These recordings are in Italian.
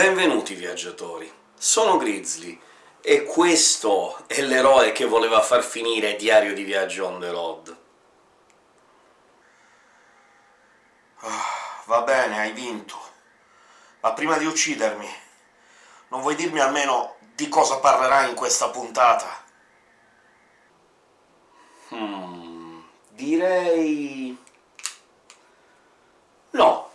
Benvenuti viaggiatori, sono Grizzly, e questo è l'eroe che voleva far finire Diario di viaggio on the road. Ah, va bene, hai vinto. Ma prima di uccidermi, non vuoi dirmi almeno di cosa parlerai in questa puntata? Hmm... direi... no.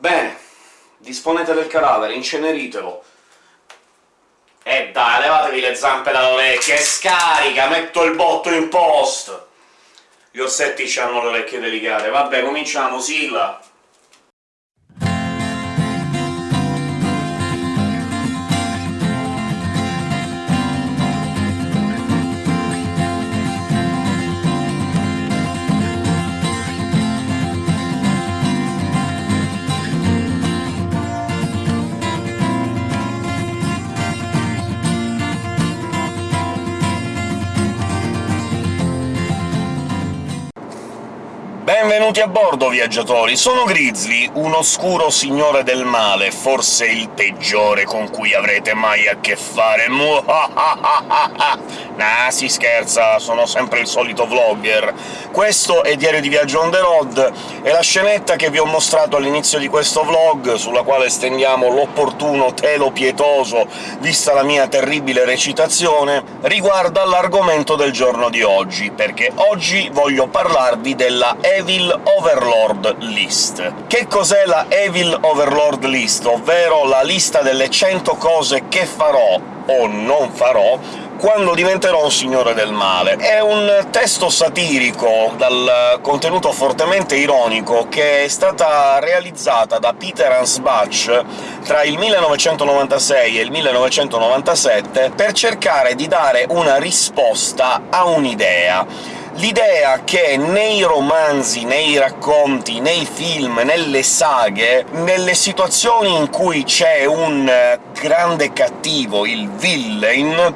Bene, disponete del cadavere, inceneritelo. E dai, levatevi le zampe dalle orecchie scarica, metto il botto in post! Gli orsetti hanno le orecchie delicate. Vabbè, cominciamo, sigla! Benvenuti a bordo, viaggiatori! Sono Grizzly, un oscuro signore del male, forse il peggiore con cui avrete mai a che fare. nah, si scherza, sono sempre il solito vlogger. Questo è Diario di Viaggio on the road, e la scenetta che vi ho mostrato all'inizio di questo vlog, sulla quale stendiamo l'opportuno telo pietoso, vista la mia terribile recitazione, riguarda l'argomento del giorno di oggi, perché oggi voglio parlarvi della Evil Overlord List. Che cos'è la Evil Overlord List, ovvero la lista delle 100 cose che farò o non farò quando diventerò un signore del male. È un testo satirico dal contenuto fortemente ironico che è stata realizzata da Peter Ansbach tra il 1996 e il 1997 per cercare di dare una risposta a un'idea l'idea che nei romanzi, nei racconti, nei film, nelle saghe, nelle situazioni in cui c'è un grande cattivo, il villain,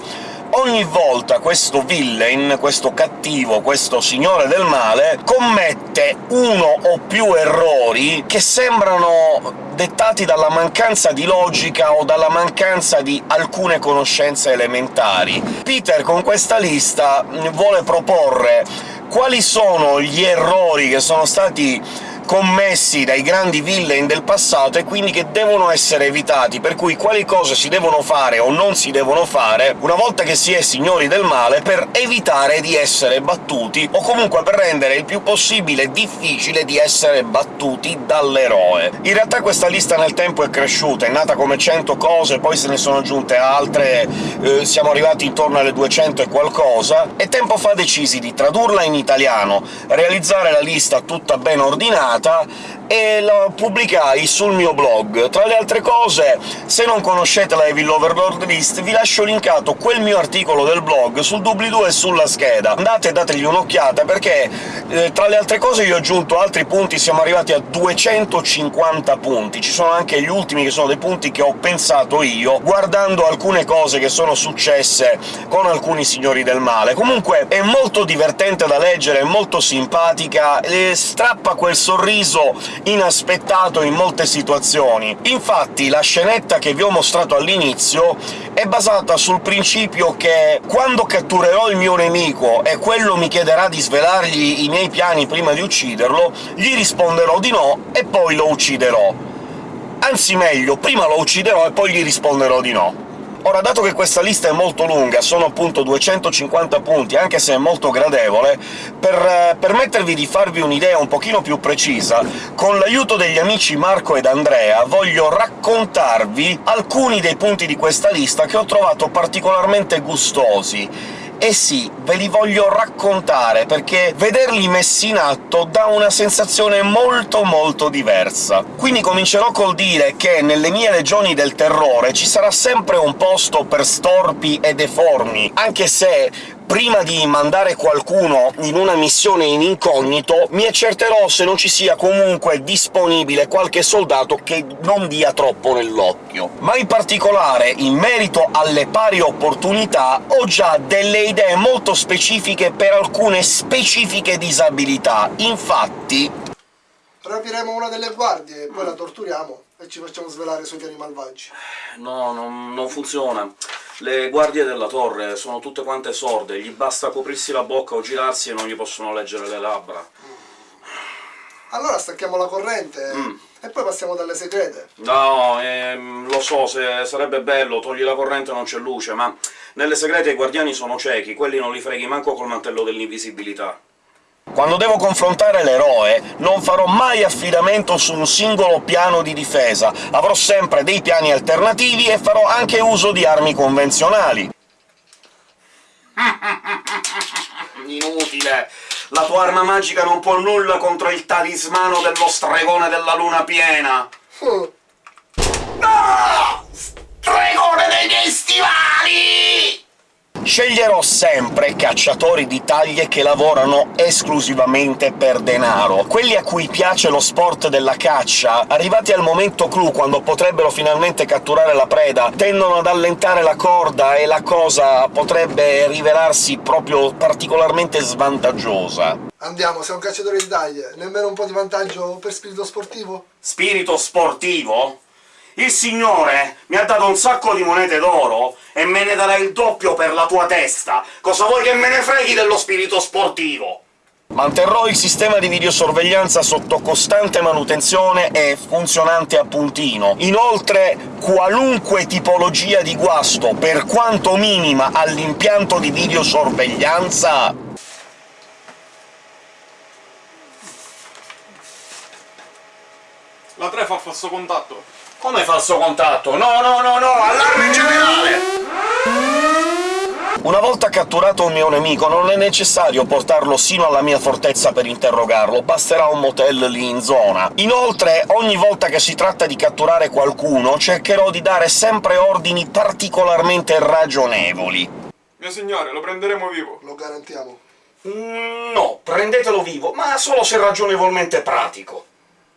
ogni volta questo villain, questo cattivo, questo signore del male, commette uno o più errori che sembrano dettati dalla mancanza di logica o dalla mancanza di alcune conoscenze elementari. Peter con questa lista vuole proporre quali sono gli errori che sono stati commessi dai grandi villain del passato e quindi che devono essere evitati, per cui quali cose si devono fare o non si devono fare una volta che si è signori del male, per evitare di essere battuti, o comunque per rendere il più possibile difficile di essere battuti dall'eroe. In realtà questa lista nel tempo è cresciuta, è nata come 100 cose, poi se ne sono aggiunte altre, eh, siamo arrivati intorno alle 200 e qualcosa, e tempo fa decisi di tradurla in italiano, realizzare la lista tutta ben ordinata, puntata e la pubblicai sul mio blog. Tra le altre cose, se non conoscete la Evil Overlord List, vi lascio linkato quel mio articolo del blog sul doobly-doo e sulla scheda. Andate e dategli un'occhiata, perché eh, tra le altre cose io ho aggiunto altri punti, siamo arrivati a 250 punti. Ci sono anche gli ultimi che sono dei punti che ho pensato io, guardando alcune cose che sono successe con alcuni signori del male. Comunque è molto divertente da leggere, è molto simpatica, e strappa quel sorriso sorriso inaspettato in molte situazioni. Infatti la scenetta che vi ho mostrato all'inizio è basata sul principio che quando catturerò il mio nemico e quello mi chiederà di svelargli i miei piani prima di ucciderlo, gli risponderò di no e poi lo ucciderò. Anzi meglio, prima lo ucciderò e poi gli risponderò di no. Ora, dato che questa lista è molto lunga, sono appunto 250 punti, anche se è molto gradevole, per eh, permettervi di farvi un'idea un pochino più precisa, con l'aiuto degli amici Marco ed Andrea voglio raccontarvi alcuni dei punti di questa lista che ho trovato particolarmente gustosi, e sì, ve li voglio raccontare, perché vederli messi in atto dà una sensazione molto molto diversa. Quindi comincerò col dire che nelle mie regioni del terrore ci sarà sempre un posto per storpi e deformi, anche se prima di mandare qualcuno in una missione in incognito, mi accerterò se non ci sia comunque disponibile qualche soldato che non dia troppo nell'occhio. Ma in particolare, in merito alle pari opportunità, ho già delle idee molto specifiche per alcune specifiche disabilità. Infatti Rapiremo una delle guardie, poi la torturiamo e ci facciamo svelare i suoi piani malvagi. No, non, non funziona. Le guardie della torre sono tutte quante sorde, gli basta coprirsi la bocca o girarsi e non gli possono leggere le labbra. Allora stacchiamo la corrente Mm. e poi passiamo dalle segrete. No, ehm, lo so, se sarebbe bello, togli la corrente non c'è luce, ma nelle segrete i guardiani sono ciechi, quelli non li freghi manco col mantello dell'invisibilità. Quando devo confrontare l'eroe, non farò mai affidamento su un singolo piano di difesa, avrò sempre dei piani alternativi e farò anche uso di armi convenzionali. Inutile! La tua arma magica non può nulla contro il talismano dello stregone della luna piena! Uh, Stregone Sceglierò sempre cacciatori di taglie che lavorano esclusivamente per denaro, quelli a cui piace lo sport della caccia, arrivati al momento clou, quando potrebbero finalmente catturare la preda, tendono ad allentare la corda e la cosa potrebbe rivelarsi proprio particolarmente svantaggiosa. andiamo, sei un cacciatore di taglie. Nemmeno un po' di vantaggio per spirito sportivo? Spirito sportivo? Il signore mi ha dato un sacco di monete d'oro e me ne darà il doppio per la tua testa! Cosa vuoi che me ne freghi dello spirito sportivo? Manterrò il sistema di videosorveglianza sotto costante manutenzione e funzionante a puntino. Inoltre, qualunque tipologia di guasto, per quanto minima, all'impianto di videosorveglianza La 3 fa falso contatto. Come falso contatto? No, no, no, no! Allarme volta catturato un mio nemico non è necessario portarlo sino alla mia fortezza per interrogarlo, basterà un motel lì in zona. Inoltre, ogni volta che si tratta di catturare qualcuno, cercherò di dare sempre ordini particolarmente ragionevoli. Mio signore, lo prenderemo vivo. Lo garantiamo. Mm, No, prendetelo vivo, ma solo se ragionevolmente pratico.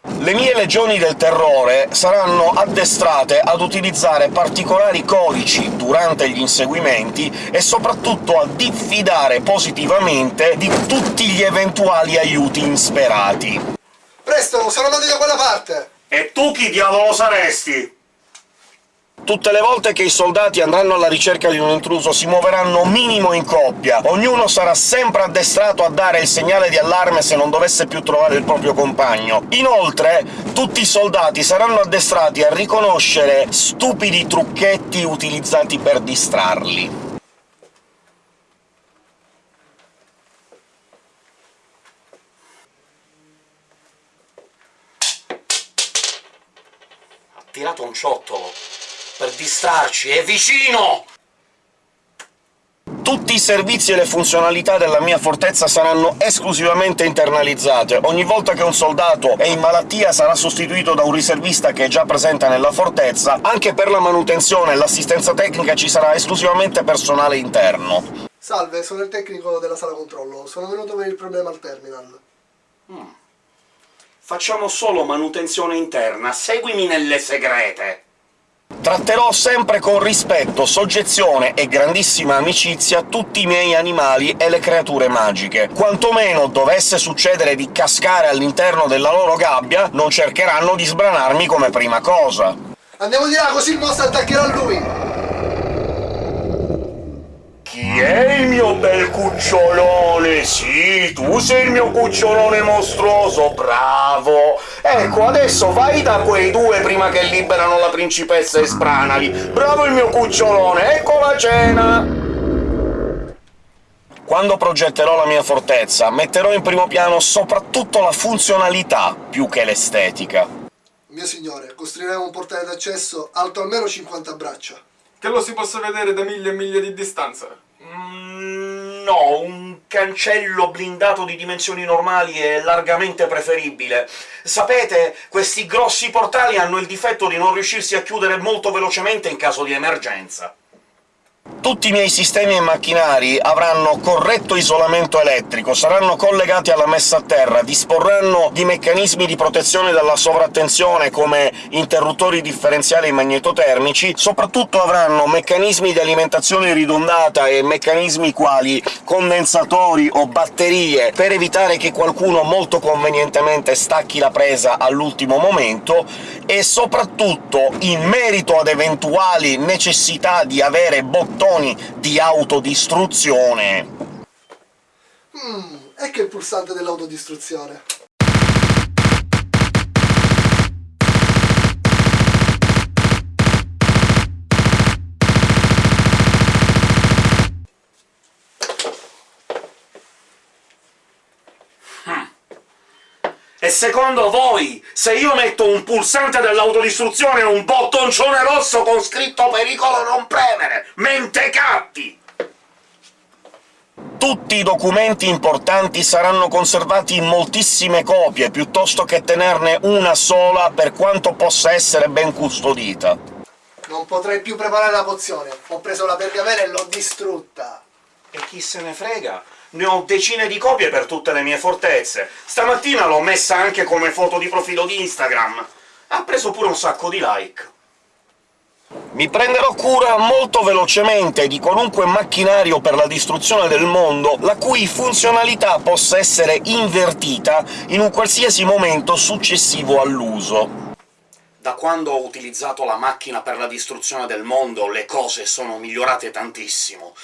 Le mie legioni del terrore saranno addestrate ad utilizzare particolari codici durante gli inseguimenti e soprattutto a diffidare positivamente di tutti gli eventuali aiuti insperati. Presto, sono andati da quella parte! E tu chi diavolo saresti? Tutte le volte che i soldati andranno alla ricerca di un intruso si muoveranno minimo in coppia, ognuno sarà sempre addestrato a dare il segnale di allarme se non dovesse più trovare il proprio compagno. Inoltre, tutti i soldati saranno addestrati a riconoscere stupidi trucchetti utilizzati per distrarli. Ha tirato un ciottolo distrarci, è vicino! Tutti i servizi e le funzionalità della mia fortezza saranno esclusivamente internalizzate. Ogni volta che un soldato è in malattia sarà sostituito da un riservista che è già presente nella fortezza. Anche per la manutenzione e l'assistenza tecnica ci sarà esclusivamente personale interno. Salve, sono il tecnico della sala controllo. Sono venuto per il problema al terminal. Facciamo solo manutenzione interna, seguimi nelle segrete! Tratterò sempre con rispetto, soggezione e grandissima amicizia tutti i miei animali e le creature magiche. Quantomeno dovesse succedere di cascare all'interno della loro gabbia, non cercheranno di sbranarmi come prima cosa. Andiamo di là, così il mostro attaccherà lui! Chi è il mio bel cucciolone? Sì, tu sei il mio cucciolone mostruoso, bravo! Ecco, adesso vai da quei due prima che liberano la principessa e sbranali. Bravo il mio cucciolone, ecco la cena! Quando progetterò la mia fortezza, metterò in primo piano soprattutto la funzionalità, più che l'estetica. Mio signore, costruiremo un portale d'accesso alto almeno 50 braccia. Che lo si possa vedere da miglia e miglia di distanza. Mm, no, un cancello blindato di dimensioni normali è largamente preferibile. Sapete, questi grossi portali hanno il difetto di non riuscirsi a chiudere molto velocemente in caso di emergenza. Tutti i miei sistemi e macchinari avranno corretto isolamento elettrico, saranno collegati alla messa a terra, disporranno di meccanismi di protezione dalla sovrattensione come interruttori differenziali magnetotermici, soprattutto avranno meccanismi di alimentazione ridondata e meccanismi quali condensatori o batterie per evitare che qualcuno molto convenientemente stacchi la presa all'ultimo momento, e soprattutto, in merito ad eventuali necessità di avere bottoni di autodistruzione... Mm, ecco il pulsante dell'autodistruzione. E secondo voi, se io metto un pulsante dell'autodistruzione e un bottoncione rosso con scritto «Pericolo non premere», mentecatti! Tutti i documenti importanti saranno conservati in moltissime copie, piuttosto che tenerne una sola, per quanto possa essere ben custodita. Non potrei più preparare la pozione. Ho preso la pergamena e l'ho distrutta. E chi se ne frega? Ne ho decine di copie per tutte le mie fortezze. Stamattina l'ho messa anche come foto di profilo di Instagram. Ha preso pure un sacco di like. Mi prenderò cura molto velocemente di qualunque macchinario per la distruzione del mondo la cui funzionalità possa essere invertita in un qualsiasi momento successivo all'uso. Da quando ho utilizzato la macchina per la distruzione del mondo le cose sono migliorate tantissimo.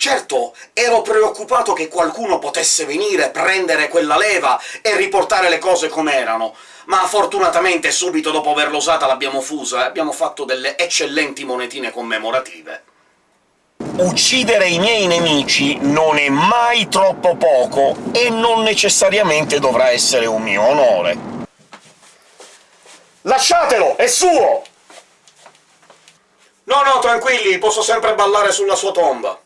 Certo, ero preoccupato che qualcuno potesse venire, prendere quella leva e riportare le cose com'erano, ma fortunatamente subito dopo averla usata l'abbiamo fusa e abbiamo fatto delle eccellenti monetine commemorative. Uccidere i miei nemici non è mai troppo poco, e non necessariamente dovrà essere un mio onore. Lasciatelo! È suo! No, no, tranquilli, posso sempre ballare sulla sua tomba.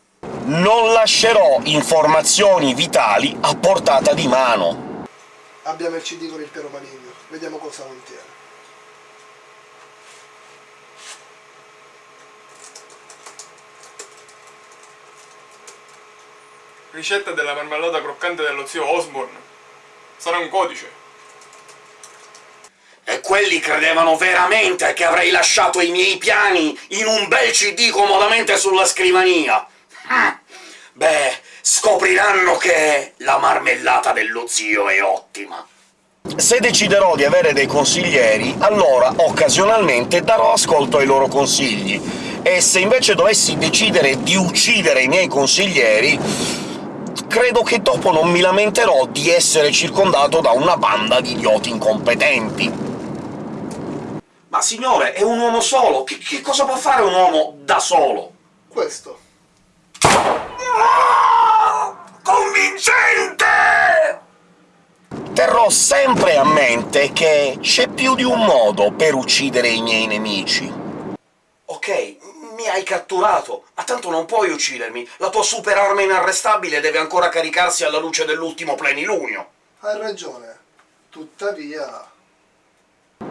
Non lascerò informazioni vitali a portata di mano. Abbiamo il CD con il pero maligno. Vediamo cosa contiene. Ricetta della marmellata croccante dello zio Osborne. Sarà un codice. E quelli credevano veramente che avrei lasciato i miei piani in un bel CD comodamente sulla scrivania! Beh, scopriranno che la marmellata dello zio è ottima. Se deciderò di avere dei consiglieri, allora occasionalmente darò ascolto ai loro consigli, e se invece dovessi decidere di uccidere i miei consiglieri, credo che dopo non mi lamenterò di essere circondato da una banda di idioti incompetenti. Ma signore, è un uomo solo! Che, che cosa può fare un uomo da solo? Questo. Convincente! Terrò sempre a mente che c'è più di un modo per uccidere i miei nemici. Ok, mi hai catturato, ma tanto non puoi uccidermi. La tua superarma inarrestabile deve ancora caricarsi alla luce dell'ultimo plenilunio. Hai ragione. Tuttavia...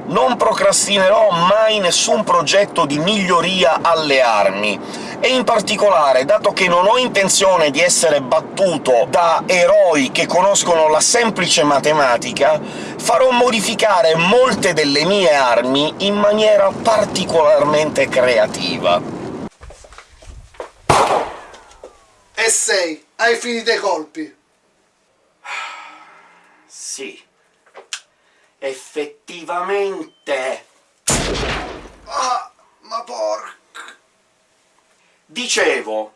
Non procrastinerò mai nessun progetto di miglioria alle armi, e in particolare, dato che non ho intenzione di essere battuto da eroi che conoscono la semplice matematica, farò modificare molte delle mie armi in maniera particolarmente creativa. E sei, hai finito i colpi. Sì. Effettivamente... Ah, ma porca... Dicevo,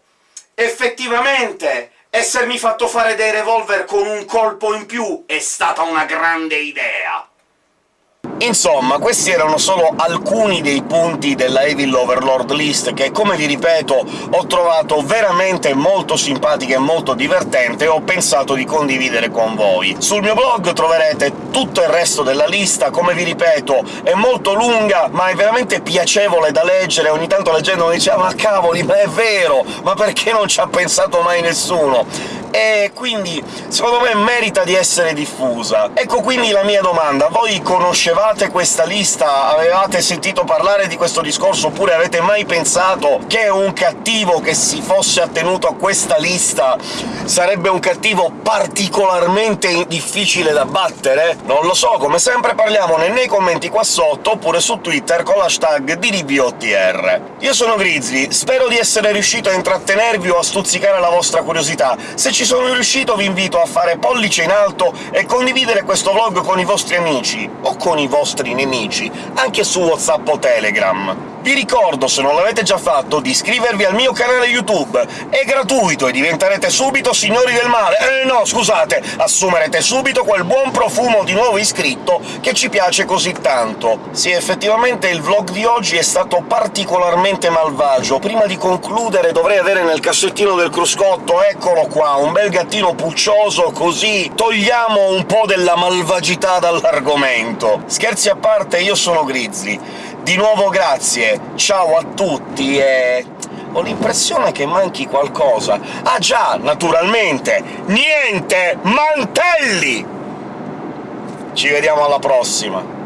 effettivamente essermi fatto fare dei revolver con un colpo in più è stata una grande idea. Insomma, questi erano solo alcuni dei punti della Evil Overlord List che, come vi ripeto, ho trovato veramente molto simpatica e molto divertente e ho pensato di condividere con voi. Sul mio blog troverete tutto il resto della lista, come vi ripeto, è molto lunga, ma è veramente piacevole da leggere, ogni tanto leggendo mi diceva «Ma cavoli, ma è vero! Ma perché non ci ha pensato mai nessuno?» E quindi secondo me merita di essere diffusa. Ecco quindi la mia domanda. Voi conoscevate questa lista? Avevate sentito parlare di questo discorso, oppure avete mai pensato che un cattivo che si fosse attenuto a questa lista sarebbe un cattivo particolarmente difficile da battere? Non lo so, come sempre parliamone nei commenti qua sotto, oppure su Twitter con l'hashtag DDBOTR. Io sono Grizzly, spero di essere riuscito a intrattenervi o a stuzzicare la vostra curiosità. Se ci sono riuscito vi invito a fare pollice in alto e condividere questo vlog con i vostri amici, o con i vostri nemici, anche su WhatsApp o Telegram. Vi ricordo, se non l'avete già fatto, di iscrivervi al mio canale YouTube. È gratuito e diventerete subito signori del male. Eh no, scusate, assumerete subito quel buon profumo di nuovo iscritto che ci piace così tanto. Sì, effettivamente il vlog di oggi è stato particolarmente malvagio. Prima di concludere dovrei avere nel cassettino del cruscotto, eccolo qua, un bel gattino puccioso, così togliamo un po' della malvagità dall'argomento. Scherzi a parte, io sono Grizzly. Di nuovo grazie, ciao a tutti e... ho l'impressione che manchi qualcosa. Ah già, naturalmente! Niente! Mantelli! Ci vediamo alla prossima!